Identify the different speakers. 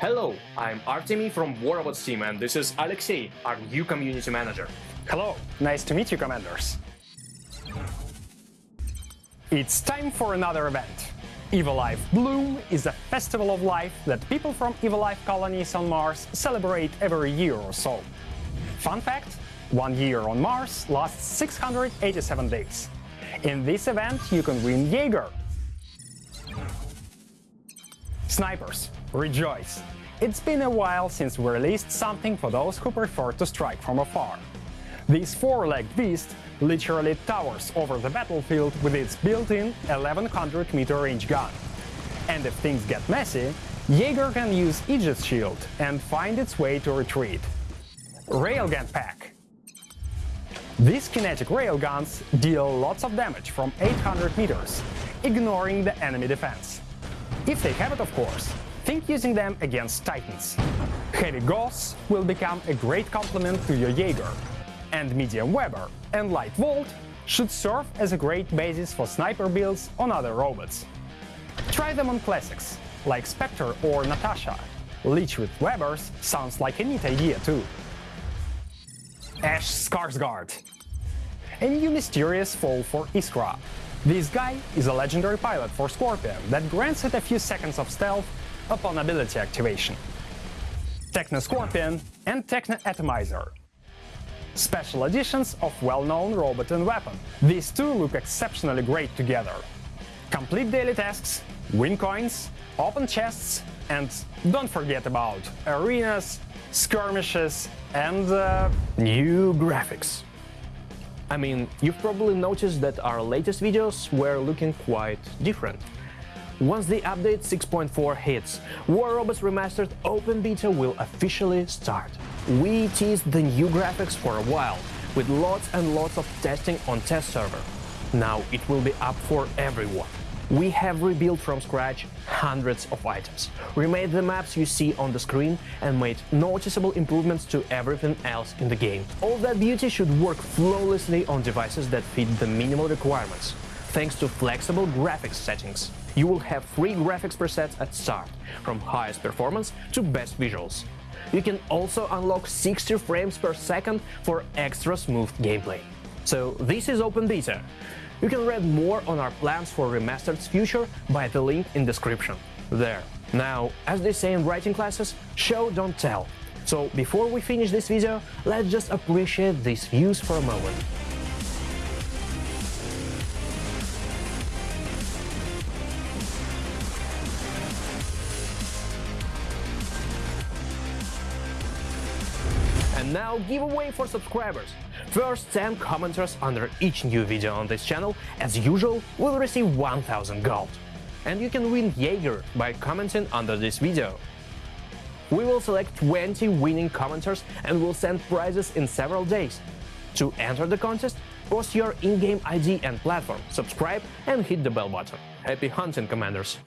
Speaker 1: Hello, I'm Artemy from War Robots team and this is Alexei, our new community manager.
Speaker 2: Hello, nice to meet you, Commanders. It's time for another event. Evilife Bloom is a festival of life that people from Evilife colonies on Mars celebrate every year or so. Fun fact, one year on Mars lasts 687 days. In this event you can win Jaeger. Snipers, rejoice! It's been a while since we released something for those who prefer to strike from afar. This four-legged beast literally towers over the battlefield with its built-in 1100 meter range gun. And if things get messy, Jaeger can use Aegis Shield and find its way to retreat. Railgun Pack These kinetic railguns deal lots of damage from 800 meters, ignoring the enemy defense. If they have it, of course, think using them against Titans. Heavy Gauss will become a great complement to your Jaeger, and Medium Weber and Light Volt should serve as a great basis for sniper builds on other robots. Try them on classics, like Spectre or Natasha. Leech with Webers sounds like a neat idea too. Ash Skarsgård A new mysterious foe for Iskra. This guy is a legendary pilot for Scorpion that grants it a few seconds of stealth upon ability activation. Techno Scorpion and Techno Atomizer special editions of well-known robot and weapon. These two look exceptionally great together. Complete daily tasks, win coins, open chests, and don't forget about arenas, skirmishes, and uh, new graphics.
Speaker 1: I mean, you've probably noticed that our latest videos were looking quite different. Once the update 6.4 hits, War Robots Remastered Open Beta will officially start. We teased the new graphics for a while, with lots and lots of testing on test server. Now it will be up for everyone. We have rebuilt from scratch hundreds of items, remade the maps you see on the screen and made noticeable improvements to everything else in the game. All that beauty should work flawlessly on devices that fit the minimal requirements, thanks to flexible graphics settings. You will have free graphics presets at start, from highest performance to best visuals. You can also unlock 60 frames per second for extra smooth gameplay. So this is Open Beta. You can read more on our plans for Remastered's future by the link in description. There. Now, as they say in writing classes, show don't tell. So before we finish this video, let's just appreciate these views for a moment. And now giveaway for subscribers. First 10 commenters under each new video on this channel, as usual, will receive 1000 gold. And you can win Jaeger by commenting under this video. We will select 20 winning commenters and will send prizes in several days. To enter the contest, post your in-game ID and platform, subscribe and hit the bell button. Happy hunting, Commanders!